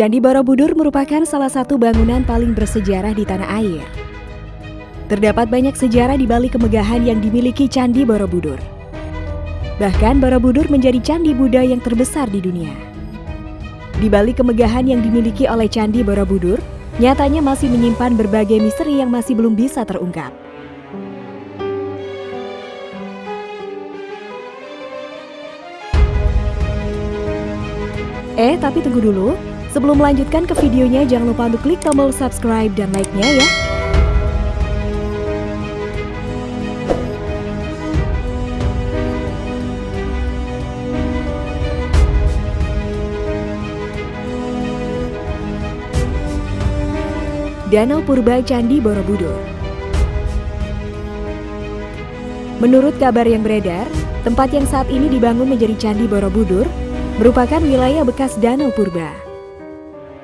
Candi Borobudur merupakan salah satu bangunan paling bersejarah di tanah air. Terdapat banyak sejarah di balik kemegahan yang dimiliki Candi Borobudur. Bahkan Borobudur menjadi candi Buddha yang terbesar di dunia. Di balik kemegahan yang dimiliki oleh Candi Borobudur, nyatanya masih menyimpan berbagai misteri yang masih belum bisa terungkap. Eh, tapi tunggu dulu. Sebelum melanjutkan ke videonya, jangan lupa untuk klik tombol subscribe dan like-nya ya. Danau Purba Candi Borobudur Menurut kabar yang beredar, tempat yang saat ini dibangun menjadi Candi Borobudur merupakan wilayah bekas Danau Purba.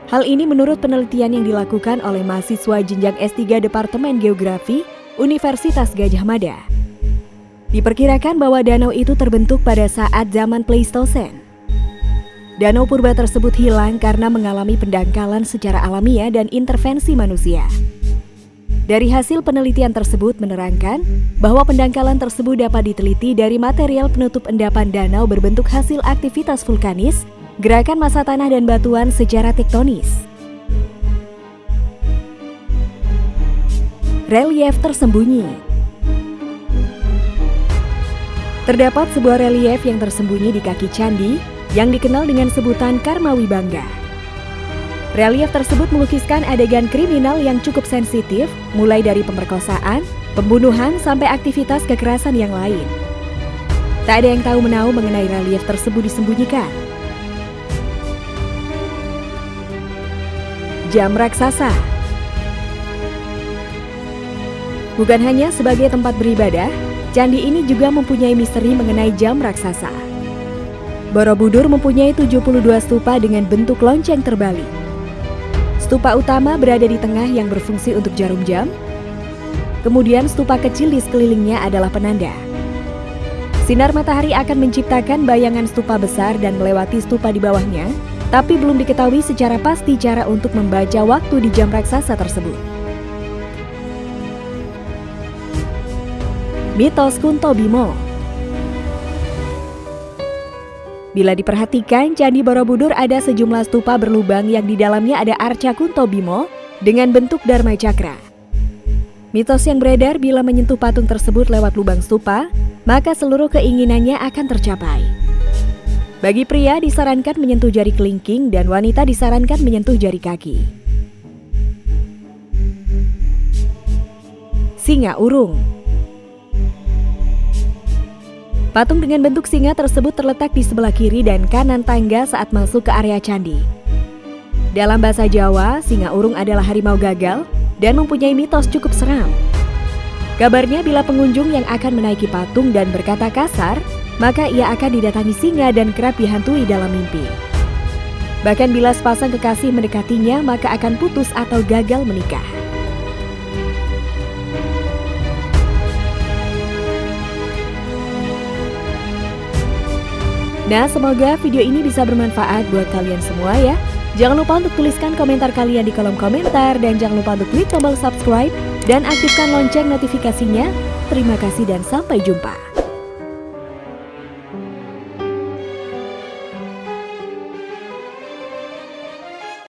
Hal ini menurut penelitian yang dilakukan oleh mahasiswa jenjang S3 Departemen Geografi Universitas Gajah Mada. Diperkirakan bahwa danau itu terbentuk pada saat zaman Pleistosen. Danau purba tersebut hilang karena mengalami pendangkalan secara alamiah dan intervensi manusia. Dari hasil penelitian tersebut menerangkan bahwa pendangkalan tersebut dapat diteliti dari material penutup endapan danau berbentuk hasil aktivitas vulkanis Gerakan masa tanah dan batuan secara tektonis. Relief tersembunyi Terdapat sebuah relief yang tersembunyi di kaki candi yang dikenal dengan sebutan Karmawi Bangga. Relief tersebut melukiskan adegan kriminal yang cukup sensitif, mulai dari pemerkosaan, pembunuhan, sampai aktivitas kekerasan yang lain. Tak ada yang tahu menau mengenai relief tersebut disembunyikan. Jam Raksasa Bukan hanya sebagai tempat beribadah, candi ini juga mempunyai misteri mengenai jam raksasa. Borobudur mempunyai 72 stupa dengan bentuk lonceng terbalik. Stupa utama berada di tengah yang berfungsi untuk jarum jam. Kemudian stupa kecil di sekelilingnya adalah penanda. Sinar matahari akan menciptakan bayangan stupa besar dan melewati stupa di bawahnya, tapi belum diketahui secara pasti cara untuk membaca waktu di jam raksasa tersebut. Mitos Kunto Bimo Bila diperhatikan, Candi Borobudur ada sejumlah stupa berlubang yang di dalamnya ada arca Kunto Bimo dengan bentuk Dharma Cakra. Mitos yang beredar bila menyentuh patung tersebut lewat lubang stupa, maka seluruh keinginannya akan tercapai. Bagi pria disarankan menyentuh jari kelingking dan wanita disarankan menyentuh jari kaki. Singa urung Patung dengan bentuk singa tersebut terletak di sebelah kiri dan kanan tangga saat masuk ke area candi. Dalam bahasa Jawa, singa urung adalah harimau gagal dan mempunyai mitos cukup seram. Kabarnya bila pengunjung yang akan menaiki patung dan berkata kasar, maka ia akan didatangi singa dan kerap dihantui dalam mimpi. Bahkan bila sepasang kekasih mendekatinya, maka akan putus atau gagal menikah. Nah, semoga video ini bisa bermanfaat buat kalian semua ya. Jangan lupa untuk tuliskan komentar kalian di kolom komentar dan jangan lupa untuk klik tombol subscribe dan aktifkan lonceng notifikasinya. Terima kasih dan sampai jumpa.